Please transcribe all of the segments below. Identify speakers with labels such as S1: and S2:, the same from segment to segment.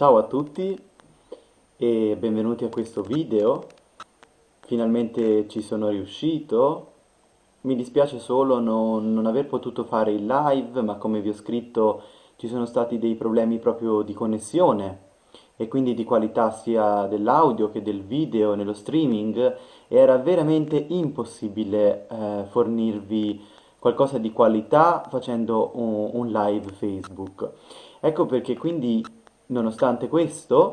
S1: Ciao a tutti e benvenuti a questo video. Finalmente ci sono riuscito. Mi dispiace solo non, non, aver potuto fare il live, ma come vi ho scritto ci sono stati dei problemi proprio di connessione e quindi di qualità sia dell'audio che del video nello streaming e era veramente impossibile eh, fornirvi qualcosa di qualità facendo un, un live Facebook. Ecco perché quindi, nonostante questo,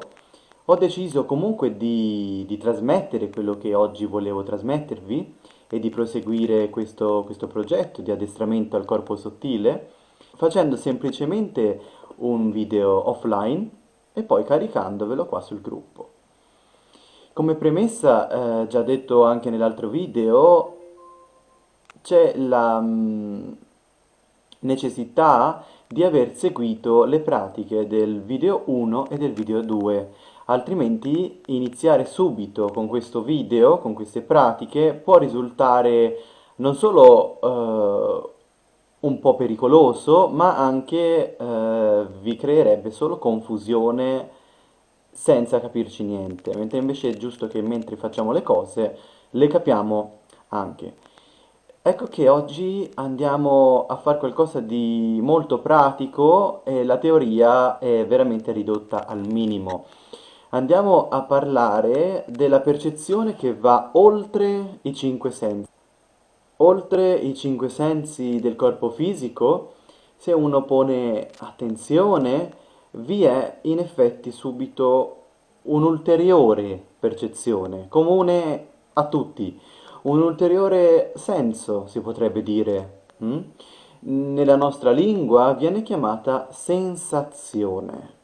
S1: ho deciso comunque di, di, trasmettere quello che oggi volevo trasmettervi e di proseguire questo, questo progetto di addestramento al corpo sottile facendo semplicemente un video offline e poi caricandovelo qua sul gruppo. Come premessa, eh, già detto anche nell'altro video, c'è la mh, mm, necessità di aver seguito le pratiche del video 1 e del video 2, altrimenti iniziare subito con questo video, con queste pratiche, può risultare non solo eh, un po' pericoloso, ma anche eh, vi creerebbe solo confusione senza capirci niente, mentre invece è giusto che mentre facciamo le cose le capiamo anche. Ecco che oggi andiamo a fare qualcosa di molto pratico e la teoria è veramente ridotta al minimo. Andiamo a parlare della percezione che va oltre i cinque sensi. Oltre i cinque sensi del corpo fisico, se uno pone attenzione, vi è in effetti subito un'ulteriore percezione, comune a tutti, un ulteriore senso, si potrebbe dire. Mm? Nella nostra lingua viene chiamata sensazione.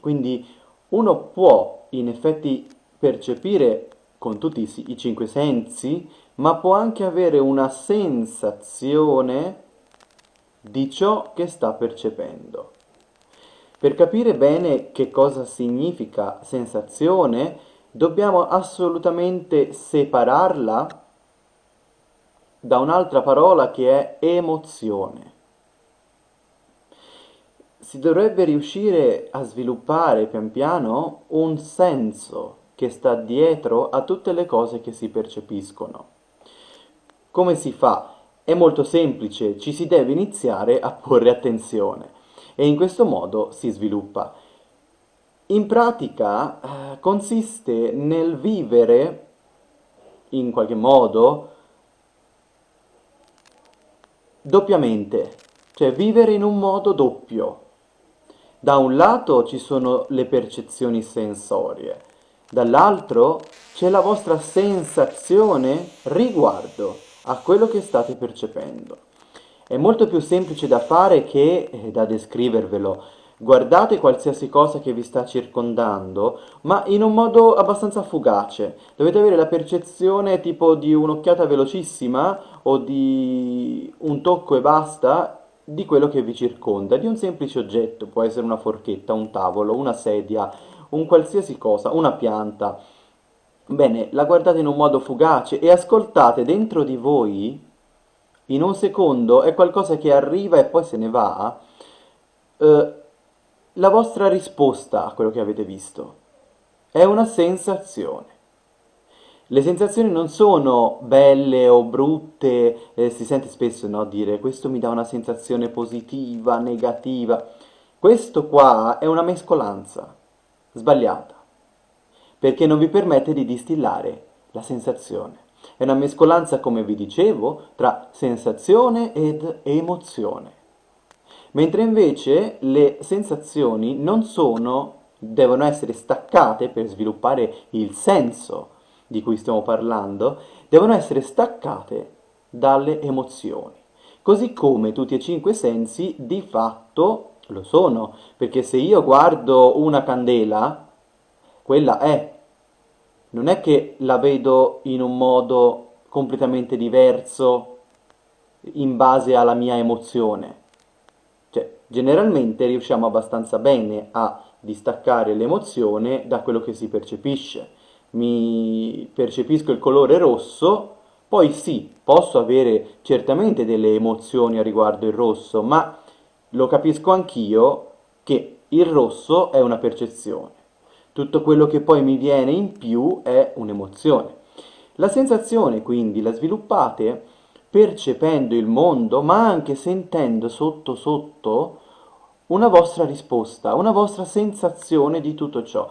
S1: Quindi uno può in effetti percepire con tutti i cinque sensi, ma può anche avere una sensazione di ciò che sta percependo. Per capire bene che cosa significa sensazione, dobbiamo assolutamente separarla da un'altra parola che è emozione. Si dovrebbe riuscire a sviluppare pian piano un senso che sta dietro a tutte le cose che si percepiscono. Come si fa? È molto semplice, ci si deve iniziare a porre attenzione e in questo modo si sviluppa. In pratica eh, consiste nel vivere in qualche modo doppiamente, cioè vivere in un modo doppio. Da un lato ci sono le percezioni sensorie, dall'altro c'è la vostra sensazione riguardo a quello che state percependo. È molto più semplice da fare che eh, da descrivervelo, guardate qualsiasi cosa che vi sta circondando, ma in un modo abbastanza fugace. Dovete avere la percezione tipo di un'occhiata velocissima o di un tocco e basta di quello che vi circonda, di un semplice oggetto, può essere una forchetta, un tavolo, una sedia, un qualsiasi cosa, una pianta. Bene, la guardate in un modo fugace e ascoltate dentro di voi, in un secondo, è qualcosa che arriva e poi se ne va, eh, la vostra risposta a quello che avete visto. È una sensazione. Le sensazioni non sono belle o brutte, eh, si sente spesso no, dire questo mi dà una sensazione positiva, negativa. Questo qua è una mescolanza sbagliata, perché non vi permette di distillare la sensazione. È una mescolanza, come vi dicevo, tra sensazione ed emozione mentre invece le sensazioni non sono, devono essere staccate per sviluppare il senso di cui stiamo parlando, devono essere staccate dalle emozioni. Così come tutti e cinque sensi di fatto lo sono, perché se io guardo una candela, quella è. Non è che la vedo in un modo completamente diverso in base alla mia emozione. Generalmente riusciamo abbastanza bene a distaccare l'emozione da quello che si percepisce. Mi percepisco il colore rosso, poi sì, posso avere certamente delle emozioni a riguardo il rosso, ma lo capisco anch'io che il rosso è una percezione, tutto quello che poi mi viene in più è un'emozione. La sensazione quindi la sviluppate percependo il mondo, ma anche sentendo sotto sotto una vostra risposta, una vostra sensazione di tutto ciò.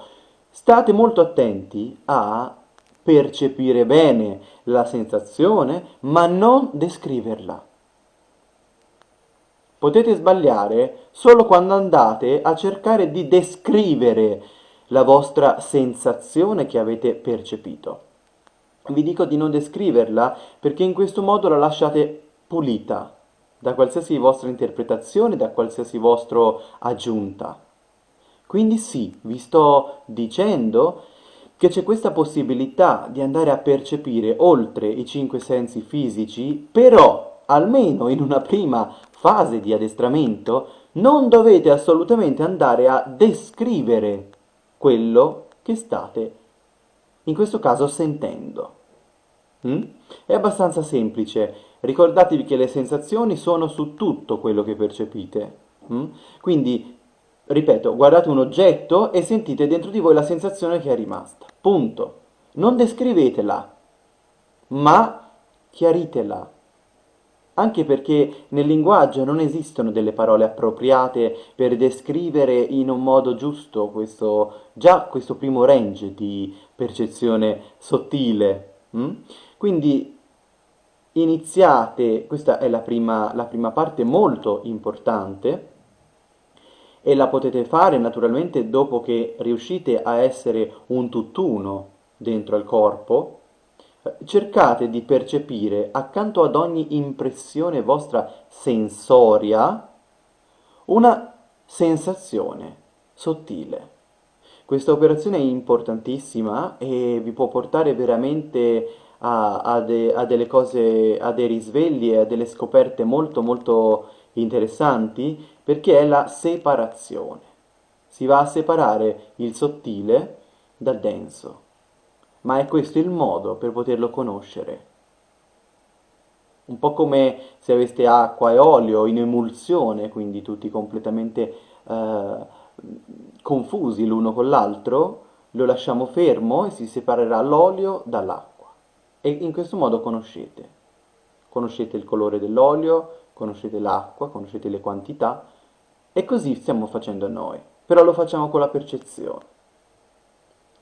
S1: State molto attenti a percepire bene la sensazione, ma non descriverla. Potete sbagliare solo quando andate a cercare di descrivere la vostra sensazione che avete percepito. Vi dico di non descriverla perché in questo modo la lasciate pulita da qualsiasi vostra interpretazione, da qualsiasi vostra aggiunta. Quindi sì, vi sto dicendo che c'è questa possibilità di andare a percepire oltre i cinque sensi fisici, però almeno in una prima fase di addestramento non dovete assolutamente andare a descrivere quello che state, in questo caso, sentendo. Mm? È abbastanza semplice, ricordatevi che le sensazioni sono su tutto quello che percepite. Mm? Quindi, ripeto, guardate un oggetto e sentite dentro di voi la sensazione che è rimasta. Punto. Non descrivetela, ma chiaritela anche perché nel linguaggio non esistono delle parole appropriate per descrivere in un modo giusto questo, già questo primo range di percezione sottile. Mm? Quindi iniziate, questa è la prima, la prima parte molto importante, e la potete fare naturalmente dopo che riuscite a essere un tutt'uno dentro al corpo, cercate di percepire accanto ad ogni impressione vostra sensoria una sensazione sottile. Questa operazione è importantissima e vi può portare veramente a, a, de, a delle cose, a dei risvegli e a delle scoperte molto molto interessanti perché è la separazione. Si va a separare il sottile dal denso ma è questo il modo per poterlo conoscere. Un po' come se aveste acqua e olio in emulsione, quindi tutti completamente eh, confusi l'uno con l'altro, lo lasciamo fermo e si separerà l'olio dall'acqua. E in questo modo conoscete. Conoscete il colore dell'olio, conoscete l'acqua, conoscete le quantità, e così stiamo facendo noi, però lo facciamo con la percezione.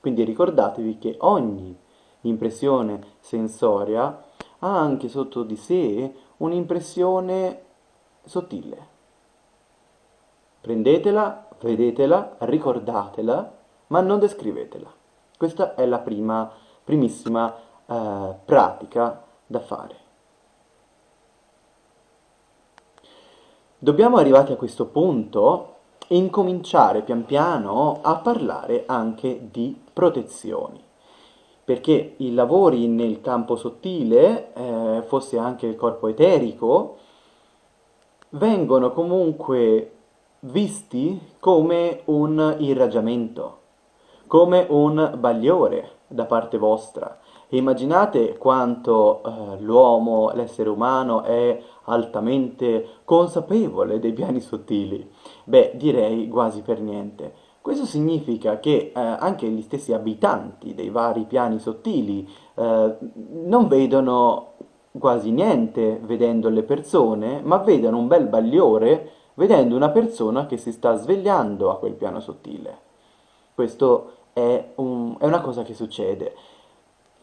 S1: Quindi ricordatevi che ogni impressione sensoria ha anche sotto di sé un'impressione sottile. Prendetela, vedetela, ricordatela, ma non descrivetela. Questa è la prima, primissima eh, pratica da fare. Dobbiamo arrivati a questo punto incominciare pian piano a parlare anche di protezioni perché i lavori nel campo sottile, eh, fosse anche il corpo eterico, vengono comunque visti come un irraggiamento, come un bagliore da parte vostra. Immaginate quanto eh, l'uomo, l'essere umano, è altamente consapevole dei piani sottili. Beh, direi quasi per niente. Questo significa che eh, anche gli stessi abitanti dei vari piani sottili eh, non vedono quasi niente vedendo le persone, ma vedono un bel bagliore vedendo una persona che si sta svegliando a quel piano sottile. Questo è, un, è una cosa che succede.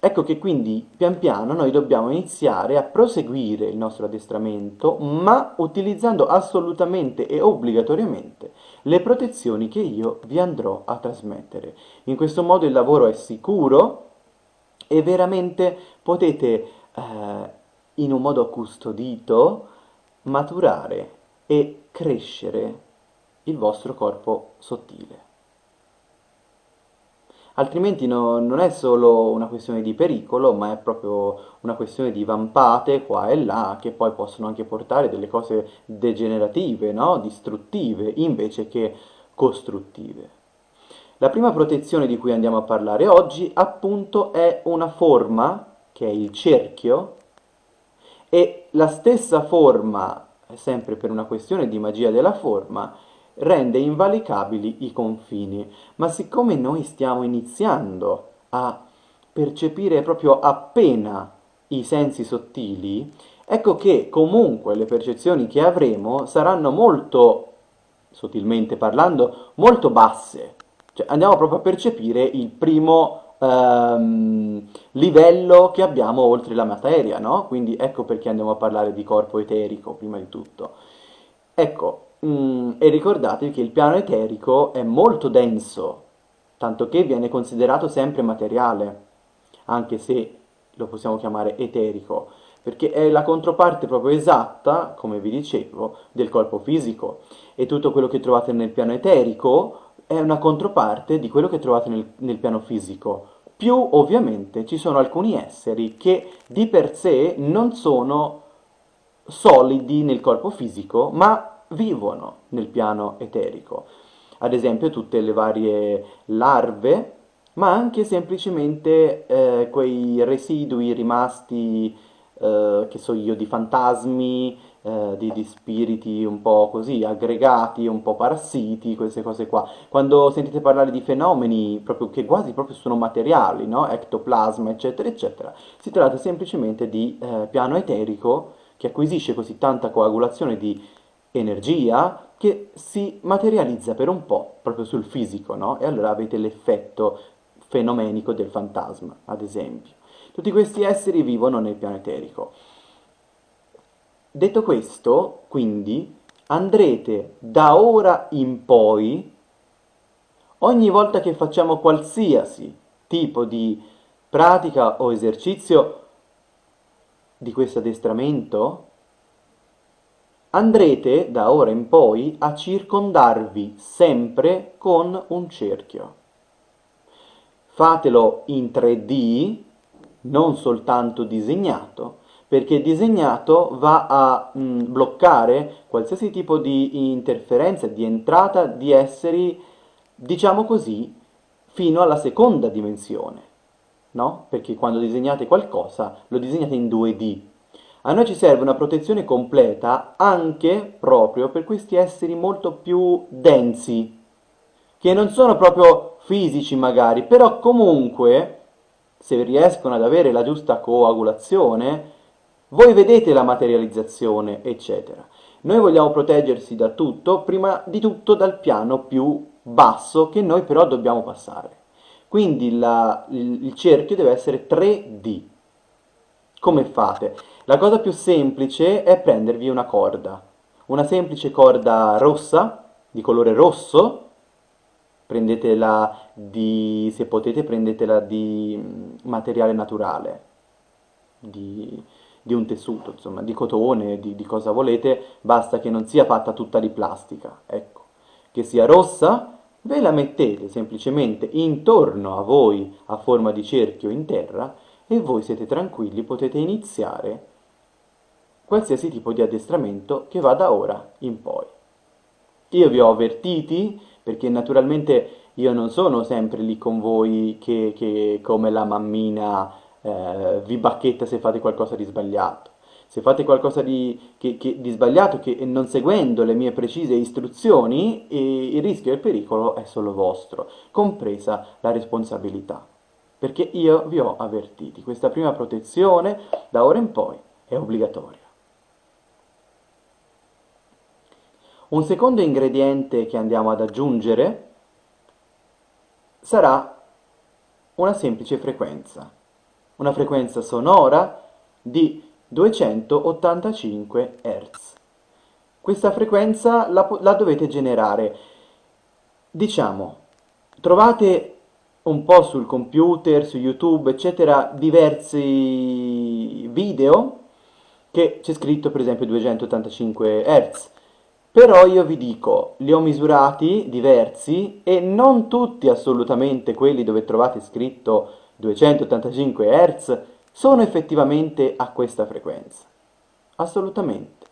S1: Ecco che quindi pian piano noi dobbiamo iniziare a proseguire il nostro addestramento, ma utilizzando assolutamente e obbligatoriamente le protezioni che io vi andrò a trasmettere. In questo modo il lavoro è sicuro e veramente potete eh, in un modo custodito maturare e crescere il vostro corpo sottile altrimenti no, non è solo una questione di pericolo, ma è proprio una questione di vampate qua e là, che poi possono anche portare delle cose degenerative, no? distruttive, invece che costruttive. La prima protezione di cui andiamo a parlare oggi, appunto, è una forma, che è il cerchio, e la stessa forma, sempre per una questione di magia della forma, rende invalicabili i confini. Ma siccome noi stiamo iniziando a percepire proprio appena i sensi sottili, ecco che comunque le percezioni che avremo saranno molto, sottilmente parlando, molto basse. Cioè andiamo proprio a percepire il primo ehm, livello che abbiamo oltre la materia, no? Quindi ecco perché andiamo a parlare di corpo eterico, prima di tutto. Ecco, mm, e ricordatevi che il piano eterico è molto denso, tanto che viene considerato sempre materiale, anche se lo possiamo chiamare eterico, perché è la controparte proprio esatta, come vi dicevo, del corpo fisico. E tutto quello che trovate nel piano eterico è una controparte di quello che trovate nel, nel piano fisico. Più ovviamente ci sono alcuni esseri che di per sé non sono solidi nel corpo fisico, ma vivono nel piano eterico. Ad esempio tutte le varie larve, ma anche semplicemente eh, quei residui rimasti, eh, che so io, di fantasmi, eh, di, di, spiriti un po' così, aggregati, un po' parassiti, queste cose qua. Quando sentite parlare di fenomeni proprio, che quasi proprio sono materiali, no? ectoplasma, eccetera, eccetera, si tratta semplicemente di eh, piano eterico che acquisisce così tanta coagulazione di energia che si materializza per un po' proprio sul fisico, no? E allora avete l'effetto fenomenico del fantasma, ad esempio. Tutti questi esseri vivono nel piano eterico. Detto questo, quindi, andrete da ora in poi, ogni volta che facciamo qualsiasi tipo di pratica o esercizio di questo addestramento, andrete da ora in poi a circondarvi sempre con un cerchio. Fatelo in 3D, non soltanto disegnato, perché disegnato va a mh, mm, bloccare qualsiasi tipo di interferenza, di entrata di esseri, diciamo così, fino alla seconda dimensione, no? Perché quando disegnate qualcosa lo disegnate in 2D. A noi ci serve una protezione completa anche proprio per questi esseri molto più densi, che non sono proprio fisici magari, però comunque, se riescono ad avere la giusta coagulazione, voi vedete la materializzazione, eccetera. Noi vogliamo proteggersi da tutto, prima di tutto dal piano più basso che noi però dobbiamo passare. Quindi la, il, il cerchio deve essere 3D. Come fate? La cosa più semplice è prendervi una corda, una semplice corda rossa, di colore rosso, prendetela di, se potete prendetela di mm, materiale naturale, di, di un tessuto, insomma, di cotone, di, di cosa volete, basta che non sia fatta tutta di plastica, ecco. Che sia rossa, ve la mettete semplicemente intorno a voi a forma di cerchio in terra e voi siete tranquilli, potete iniziare qualsiasi tipo di addestramento che va da ora in poi. Io vi ho avvertiti perché naturalmente io non sono sempre lì con voi che, che come la mammina eh, vi bacchetta se fate qualcosa di sbagliato. Se fate qualcosa di, che, che, di sbagliato che non seguendo le mie precise istruzioni, il rischio e il pericolo è solo vostro, compresa la responsabilità. Perché io vi ho avvertiti, questa prima protezione da ora in poi è obbligatoria. Un secondo ingrediente che andiamo ad aggiungere sarà una semplice frequenza una frequenza sonora di 285 Hz. Questa frequenza la, la dovete generare. Diciamo, trovate un po' sul computer, su YouTube, eccetera, diversi video che c'è scritto per esempio 285 Hz. Però io vi dico, li ho misurati diversi e non tutti assolutamente quelli dove trovate scritto 285 Hz sono effettivamente a questa frequenza. Assolutamente.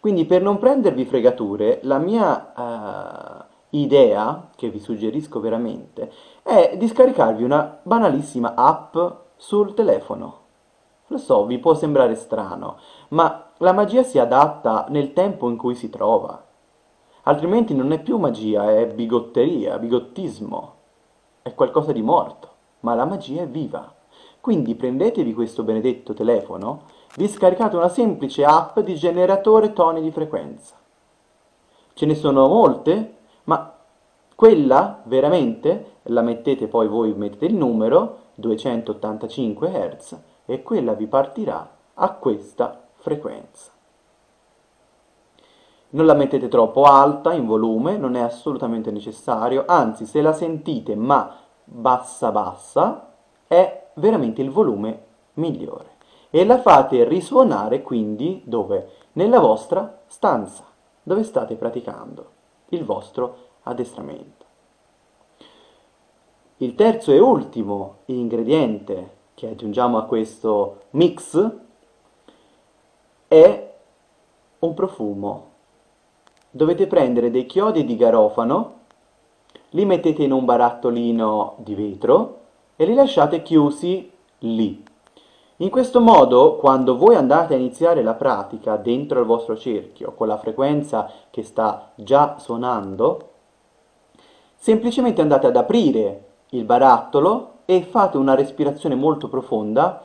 S1: Quindi per non prendervi fregature, la mia uh, idea, che vi suggerisco veramente, è di scaricarvi una banalissima app sul telefono. Lo so, vi può sembrare strano, ma la magia si adatta nel tempo in cui si trova. altrimenti non è più magia, è bigotteria, bigottismo, è qualcosa di morto, ma la magia è viva. Quindi prendetevi questo benedetto telefono, vi scaricate una semplice app di generatore toni di frequenza. Ce ne sono molte, ma quella veramente la mettete poi voi mettete il numero 285 Hz e quella vi partirà a questa frequenza. Non la mettete troppo alta in volume, non è assolutamente necessario, anzi se la sentite ma bassa bassa è veramente il volume migliore. E la fate risuonare quindi dove? Nella vostra stanza, dove state praticando il vostro addestramento. Il terzo e ultimo ingrediente che aggiungiamo a questo mix è un profumo. Dovete prendere dei chiodi di garofano, li mettete in un barattolino di vetro e li lasciate chiusi lì. In questo modo, quando voi andate a iniziare la pratica dentro il vostro cerchio, con la frequenza che sta già suonando, semplicemente andate ad aprire il barattolo e fate una respirazione molto profonda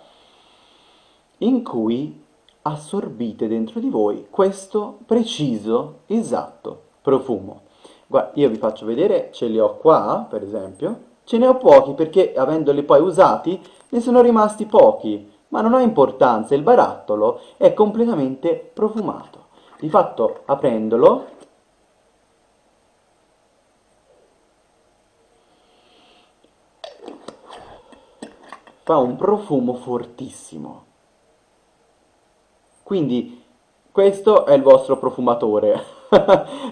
S1: in cui assorbite dentro di voi questo preciso, esatto profumo. Guarda, io vi faccio vedere, ce li ho qua, per esempio, ce ne ho pochi perché avendoli poi usati ne sono rimasti pochi, ma non ha importanza, il barattolo è completamente profumato. Di fatto, aprendolo, fa un profumo fortissimo. Quindi questo è il vostro profumatore,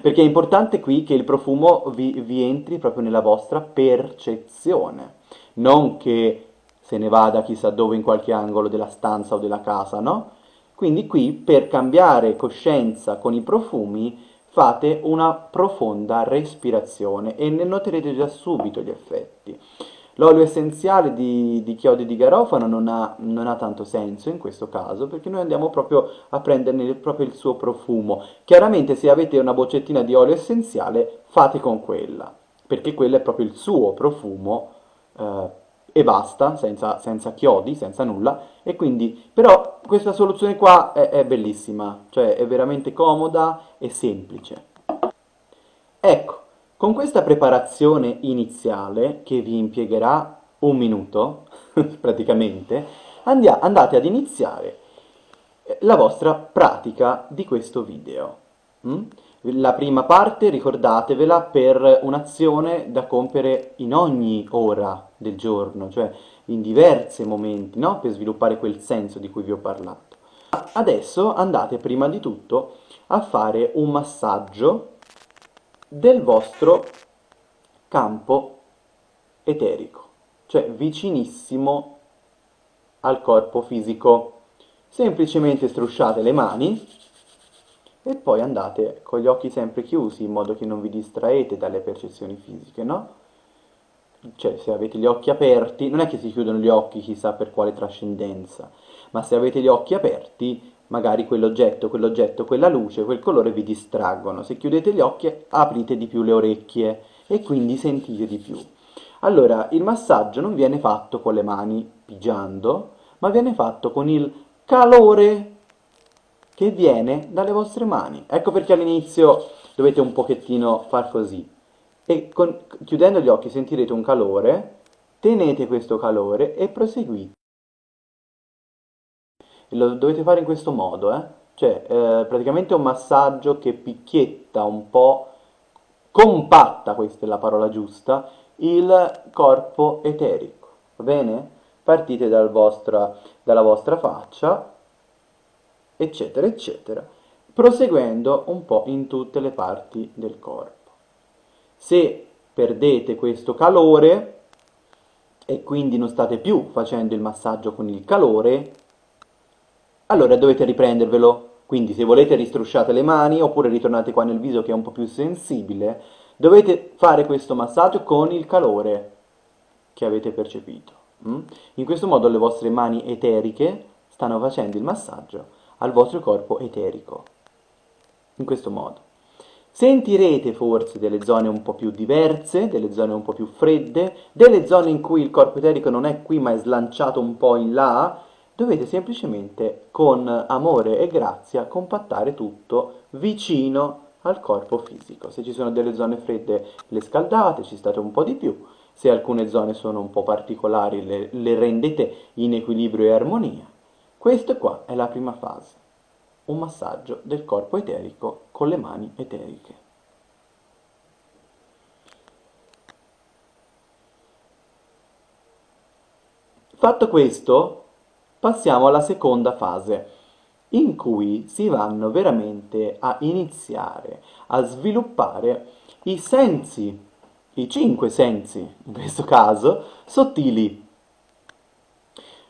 S1: perché è importante qui che il profumo vi, vi entri proprio nella vostra percezione, non che se ne vada chissà dove in qualche angolo della stanza o della casa, no? Quindi qui per cambiare coscienza con i profumi fate una profonda respirazione e ne noterete già subito gli effetti. L'olio essenziale di, di, chiodi di garofano non ha, non ha, tanto senso in questo caso perché noi andiamo proprio a prenderne proprio il suo profumo. Chiaramente se avete una boccettina di olio essenziale fate con quella perché quello è proprio il suo profumo eh, e basta, senza, senza, chiodi, senza nulla e quindi però questa soluzione qua è, è bellissima, cioè è veramente comoda e semplice. Ecco, con questa preparazione iniziale, che vi impiegherà un minuto, praticamente, andate ad iniziare eh, la vostra pratica di questo video. Mm? La prima parte, ricordatevela, per un'azione da compiere in ogni ora del giorno, cioè in diversi momenti, no? per sviluppare quel senso di cui vi ho parlato. Adesso andate prima di tutto a fare un massaggio del vostro campo eterico, cioè vicinissimo al corpo fisico. Semplicemente strusciate le mani e poi andate con gli occhi sempre chiusi in modo che non vi distraete dalle percezioni fisiche, no? Cioè, se avete gli occhi aperti, non è che si chiudono gli occhi chissà per quale trascendenza, ma se avete gli occhi aperti magari quell'oggetto, quell'oggetto, quella luce, quel colore vi distraggono. Se chiudete gli occhi aprite di più le orecchie e quindi sentite di più. Allora, il massaggio non viene fatto con le mani pigiando, ma viene fatto con il calore che viene dalle vostre mani. Ecco perché all'inizio dovete un pochettino far così. E con, chiudendo gli occhi sentirete un calore, tenete questo calore e proseguite lo dovete fare in questo modo, eh? Cioè, eh, praticamente un massaggio che picchietta un po', compatta, questa è la parola giusta, il corpo eterico, va bene? Partite dal vostra, dalla vostra faccia, eccetera, eccetera, proseguendo un po' in tutte le parti del corpo. Se perdete questo calore e quindi non state più facendo il massaggio con il calore, allora dovete riprendervelo. Quindi se volete ristrusciate le mani oppure ritornate qua nel viso che è un po' più sensibile, dovete fare questo massaggio con il calore che avete percepito. Mm? In questo modo le vostre mani eteriche stanno facendo il massaggio al vostro corpo eterico. In questo modo. Sentirete forse delle zone un po' più diverse, delle zone un po' più fredde, delle zone in cui il corpo eterico non è qui ma è slanciato un po' in là. Dovete semplicemente con amore e grazia compattare tutto vicino al corpo fisico. Se ci sono delle zone fredde le scaldate, ci state un po' di più. Se alcune zone sono un po' particolari le, le rendete in equilibrio e armonia. Questa qua è la prima fase un massaggio del corpo eterico con le mani eteriche. Fatto questo, passiamo alla seconda fase, in cui si vanno veramente a iniziare a sviluppare i sensi, i cinque sensi, in questo caso, sottili.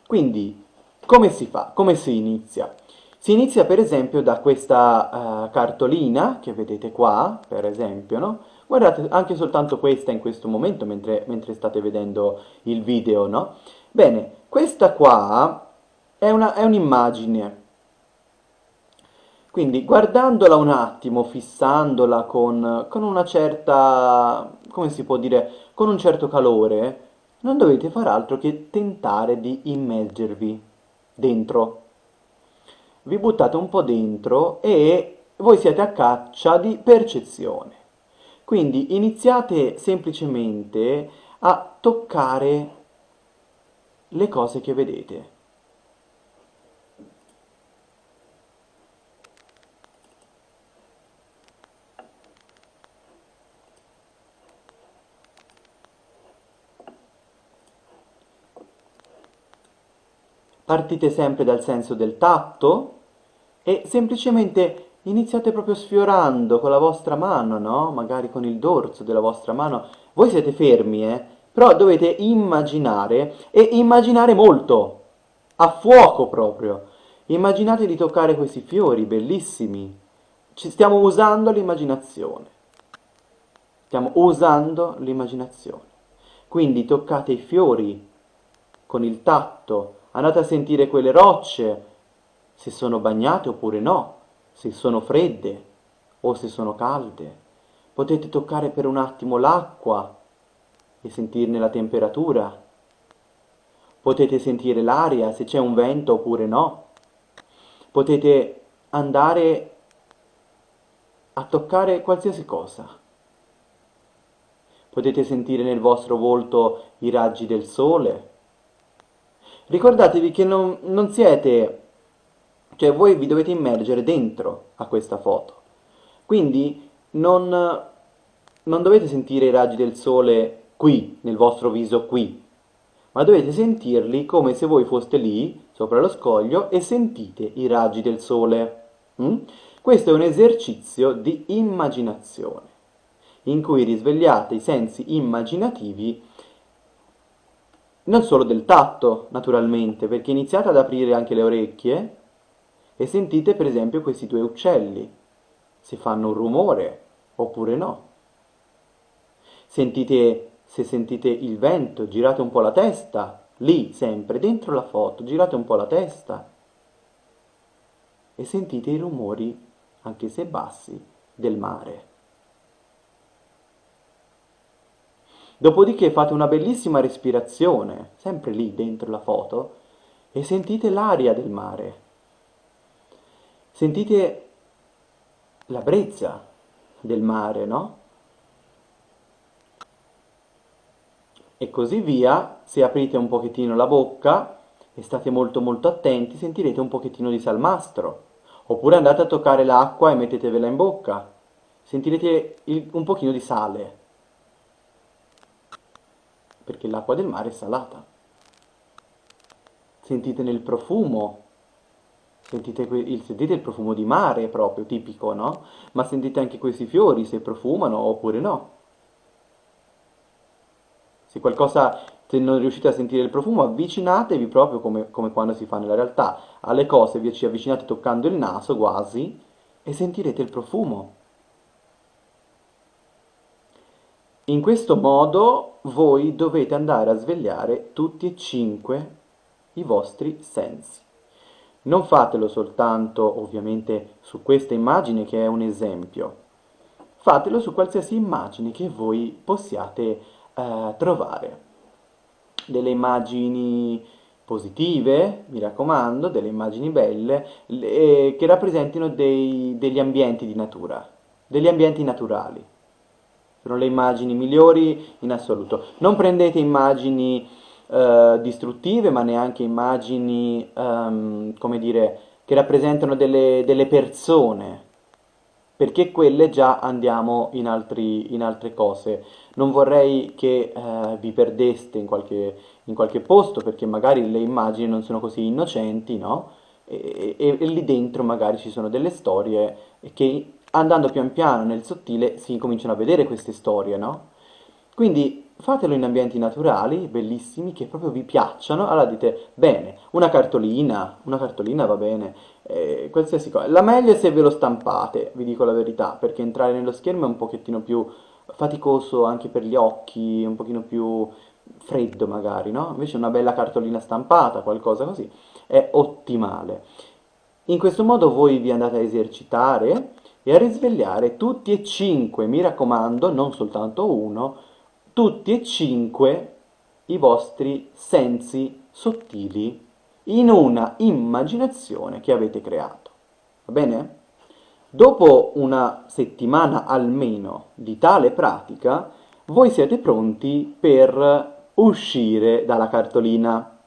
S1: Quindi, come si fa? Come si inizia? Si inizia per esempio da questa uh, cartolina che vedete qua, per esempio, no? Guardate anche soltanto questa in questo momento mentre, mentre state vedendo il video, no? Bene, questa qua è, un'immagine. Quindi guardandola un attimo, fissandola con, con una certa, come si può dire, con un certo calore, non dovete far altro che tentare di immergervi dentro vi buttate un po' dentro e voi siete a caccia di percezione. Quindi iniziate semplicemente a toccare le cose che vedete. Partite sempre dal senso del tatto e semplicemente iniziate proprio sfiorando con la vostra mano, no? Magari con il dorso della vostra mano. Voi siete fermi, eh? Però dovete immaginare e immaginare molto, a fuoco proprio. Immaginate di toccare questi fiori bellissimi. Ci stiamo usando l'immaginazione. Stiamo usando l'immaginazione. Quindi toccate i fiori con il tatto, andate a sentire quelle rocce, se sono bagnate oppure no, se sono fredde o se sono calde. Potete toccare per un attimo l'acqua e sentirne la temperatura. Potete sentire l'aria, se c'è un vento oppure no. Potete andare a toccare qualsiasi cosa. Potete sentire nel vostro volto i raggi del sole, Ricordatevi che non, non siete, cioè voi vi dovete immergere dentro a questa foto. Quindi non, non dovete sentire i raggi del sole qui, nel vostro viso qui, ma dovete sentirli come se voi foste lì, sopra lo scoglio, e sentite i raggi del sole. Mm? Questo è un esercizio di immaginazione, in cui risvegliate i sensi immaginativi non solo del tatto, naturalmente, perché iniziate ad aprire anche le orecchie e sentite per esempio questi due uccelli, se fanno un rumore oppure no. Sentite, se sentite il vento, girate un po' la testa, lì sempre, dentro la foto, girate un po' la testa e sentite i rumori, anche se bassi, del mare. Dopodiché fate una bellissima respirazione, sempre lì dentro la foto, e sentite l'aria del mare. Sentite la brezza del mare, no? E così via, se aprite un pochettino la bocca e state molto molto attenti, sentirete un pochettino di salmastro. Oppure andate a toccare l'acqua e mettetevela in bocca. Sentirete il, un pochino di sale perché l'acqua del mare è salata. Sentite nel profumo, sentite, il, sentite il profumo di mare proprio, tipico, no? Ma sentite anche questi fiori, se profumano oppure no. Se qualcosa, se non riuscite a sentire il profumo, avvicinatevi proprio come, come quando si fa nella realtà. Alle cose vi ci avvicinate toccando il naso quasi e sentirete il profumo. In questo modo voi dovete andare a svegliare tutti e cinque i vostri sensi. Non fatelo soltanto ovviamente su questa immagine che è un esempio, fatelo su qualsiasi immagine che voi possiate eh, trovare. Delle immagini positive, mi raccomando, delle immagini belle, le, che rappresentino dei, degli ambienti di natura, degli ambienti naturali. Sono le immagini migliori in assoluto. Non prendete immagini eh, distruttive, ma neanche immagini, um, come dire, che rappresentano delle, delle persone, perché quelle già andiamo in, altri, in altre cose. Non vorrei che eh, vi perdeste in qualche, in qualche, posto, perché magari le immagini non sono così innocenti, no? E, e, e, lì dentro magari ci sono delle storie che andando pian piano nel sottile si cominciano a vedere queste storie, no? Quindi fatelo in ambienti naturali, bellissimi, che proprio vi piacciono, allora dite, bene, una cartolina, una cartolina va bene, eh, qualsiasi cosa. La meglio è se ve lo stampate, vi dico la verità, perché entrare nello schermo è un pochettino più faticoso anche per gli occhi, un pochino più freddo magari, no? Invece una bella cartolina stampata, qualcosa così, è ottimale. In questo modo voi vi andate a esercitare e a risvegliare tutti e cinque, mi raccomando, non soltanto uno, tutti e cinque i vostri sensi sottili in una immaginazione che avete creato. Va bene? Dopo una settimana almeno di tale pratica, voi siete pronti per uscire dalla cartolina.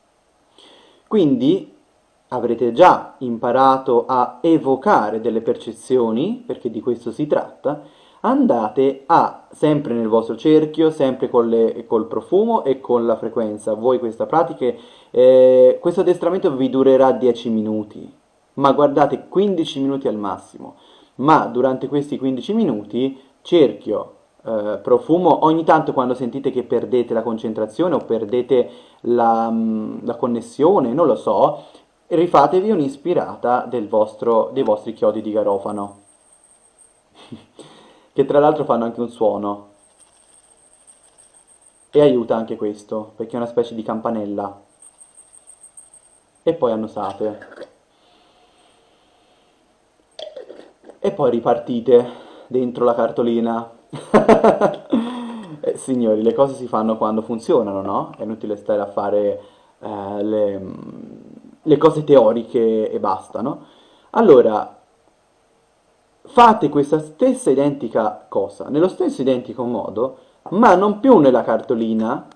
S1: Quindi avrete già imparato a evocare delle percezioni, perché di questo si tratta, andate a, sempre nel vostro cerchio, sempre le, col profumo e con la frequenza, voi questa pratica, eh, questo addestramento vi durerà 10 minuti, ma guardate 15 minuti al massimo, ma durante questi 15 minuti cerchio, eh, profumo, ogni tanto quando sentite che perdete la concentrazione o perdete la, mm, la connessione, non lo so, rifatevi un'ispirata dei vostri chiodi di garofano. che tra l'altro fanno anche un suono. E aiuta anche questo, perché è una specie di campanella. E poi annusate. E poi ripartite dentro la cartolina. eh, signori, le cose si fanno quando funzionano, no? È inutile stare a fare eh, le, le cose teoriche e basta, no? Allora, fate questa stessa identica cosa, nello stesso identico modo, ma non più nella cartolina,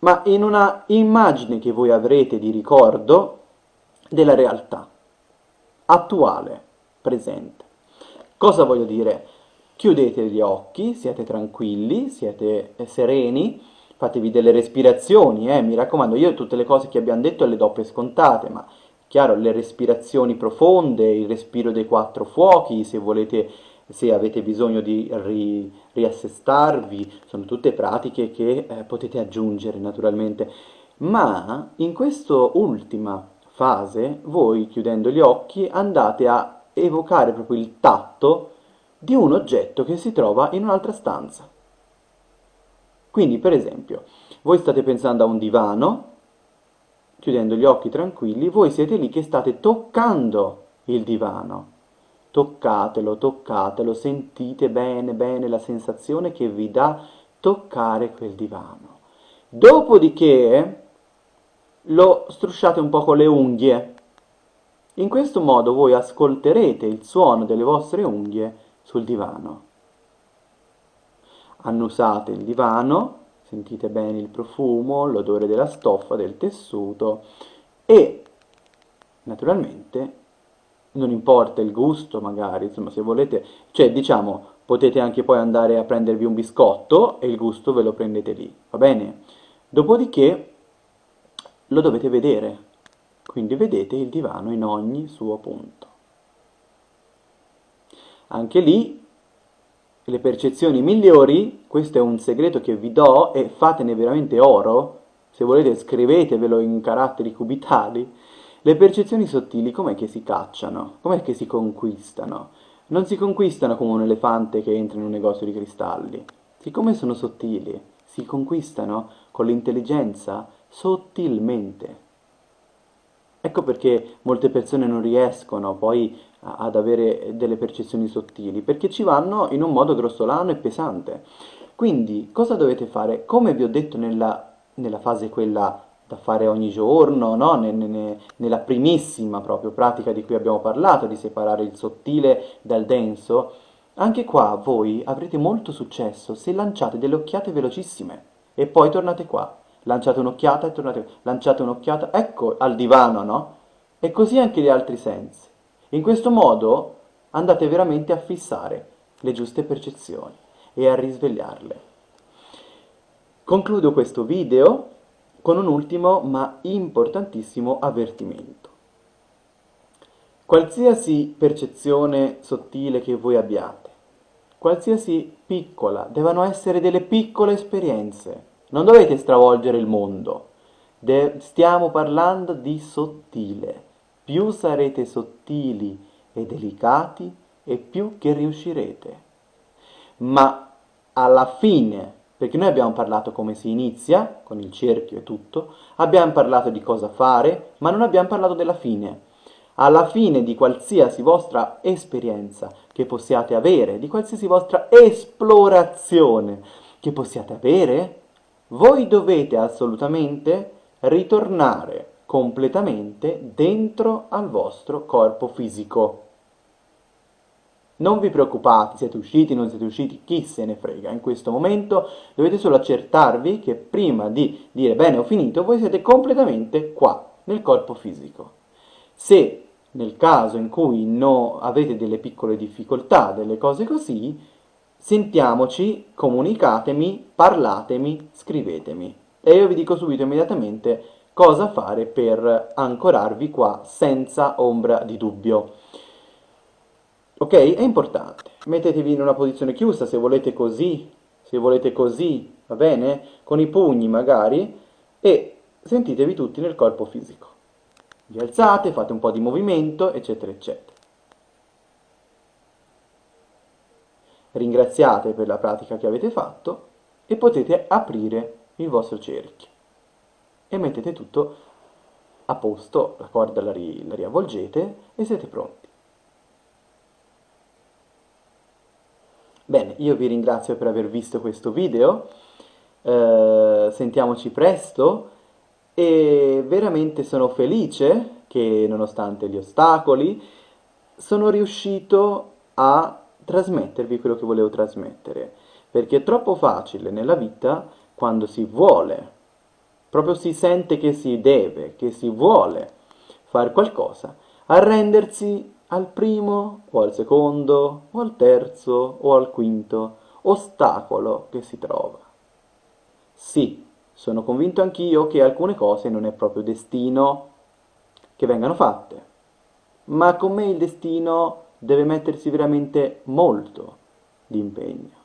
S1: ma in una immagine che voi avrete di ricordo della realtà, attuale, presente. Cosa voglio dire? Chiudete gli occhi, siete tranquilli, siete sereni, fatevi delle respirazioni, eh, mi raccomando, io tutte le cose che abbiamo detto le do per scontate, ma Chiaro, le respirazioni profonde, il respiro dei quattro fuochi, se volete, se avete bisogno di ri, riassestarvi, sono tutte pratiche che eh, potete aggiungere naturalmente. Ma in questa ultima fase, voi chiudendo gli occhi andate a evocare proprio il tatto di un oggetto che si trova in un'altra stanza. Quindi, per esempio, voi state pensando a un divano, chiudendo gli occhi tranquilli, voi siete lì che state toccando il divano. Toccatelo, toccatelo, sentite bene, bene la sensazione che vi dà toccare quel divano. Dopodiché lo strusciate un po' con le unghie. In questo modo voi ascolterete il suono delle vostre unghie sul divano. Annusate il divano sentite bene il profumo, l'odore della stoffa, del tessuto e naturalmente non importa il gusto magari, insomma se volete, cioè diciamo potete anche poi andare a prendervi un biscotto e il gusto ve lo prendete lì, va bene? Dopodiché lo dovete vedere, quindi vedete il divano in ogni suo punto. Anche lì le percezioni migliori, questo è un segreto che vi do e fatene veramente oro, se volete scrivetevelo in caratteri cubitali, le percezioni sottili com'è che si cacciano, com'è che si conquistano? Non si conquistano come un elefante che entra in un negozio di cristalli, siccome sono sottili, si conquistano con l'intelligenza sottilmente. Ecco perché molte persone non riescono poi ad avere delle percezioni sottili, perché ci vanno in un modo grossolano e pesante. Quindi cosa dovete fare? Come vi ho detto nella, nella fase quella da fare ogni giorno, no? ne, ne, nella primissima proprio pratica di cui abbiamo parlato, di separare il sottile dal denso, anche qua voi avrete molto successo se lanciate delle occhiate velocissime e poi tornate qua. Lanciate un'occhiata e tornate qua. Lanciate un'occhiata, ecco, al divano, no? E così anche gli altri sensi. In questo modo andate veramente a fissare le giuste percezioni e a risvegliarle. Concludo questo video con un ultimo ma importantissimo avvertimento. Qualsiasi percezione sottile che voi abbiate, qualsiasi piccola, devono essere delle piccole esperienze. Non dovete stravolgere il mondo. De stiamo parlando di sottile. Più sarete sottili e delicati e più che riuscirete. Ma alla fine perché noi abbiamo parlato come si inizia, con il cerchio e tutto, abbiamo parlato di cosa fare, ma non abbiamo parlato della fine. Alla fine di qualsiasi vostra esperienza che possiate avere, di qualsiasi vostra esplorazione che possiate avere, voi dovete assolutamente ritornare completamente dentro al vostro corpo fisico. Non vi preoccupate, siete usciti, non siete usciti, chi se ne frega. In questo momento dovete solo accertarvi che prima di dire bene ho finito, voi siete completamente qua, nel corpo fisico. Se nel caso in cui no, avete delle piccole difficoltà, delle cose così, sentiamoci, comunicatemi, parlatemi, scrivetemi. E io vi dico subito immediatamente cosa fare per ancorarvi qua senza ombra di dubbio. Ok? È importante. Mettetevi in una posizione chiusa se volete così, se volete così, va bene? Con i pugni magari e sentitevi tutti nel corpo fisico. Vi alzate, fate un po' di movimento, eccetera, eccetera. Ringraziate per la pratica che avete fatto e potete aprire il vostro cerchio. E mettete tutto a posto, la corda la, ri la riavvolgete e siete pronti. Bene, io vi ringrazio per aver visto questo video, eh, sentiamoci presto e veramente sono felice che nonostante gli ostacoli sono riuscito a trasmettervi quello che volevo trasmettere, perché è troppo facile nella vita quando si vuole, proprio si sente che si deve, che si vuole fare qualcosa, arrendersi al primo o al secondo o al terzo o al quinto ostacolo che si trova. Sì, sono convinto anch'io che alcune cose non è proprio destino che vengano fatte, ma con me il destino deve mettersi veramente molto di impegno.